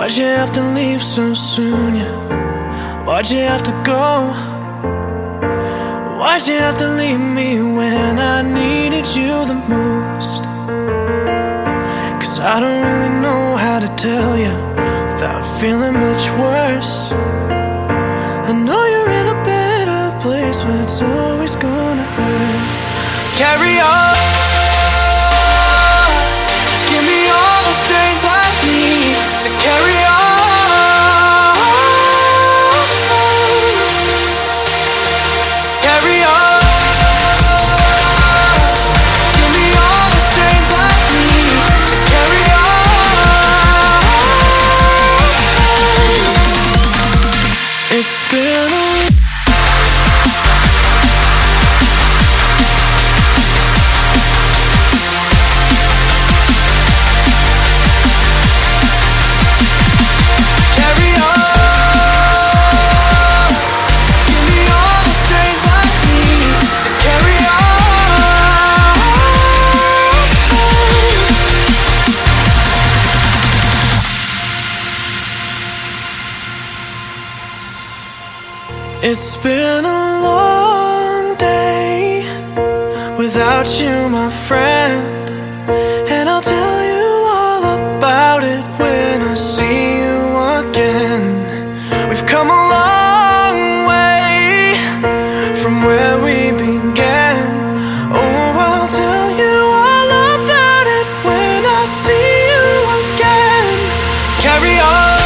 Why'd you have to leave so soon, yeah? Why'd you have to go? Why'd you have to leave me when I needed you the most? Cause I don't really know how to tell you without feeling much worse. I know you're in a better place, but it's always gonna hurt. Carry on. It's been a long day without you, my friend. And I'll tell you all about it when I see you again. We've come a long way from where we began. Oh, I'll tell you all about it when I see you again. Carry on.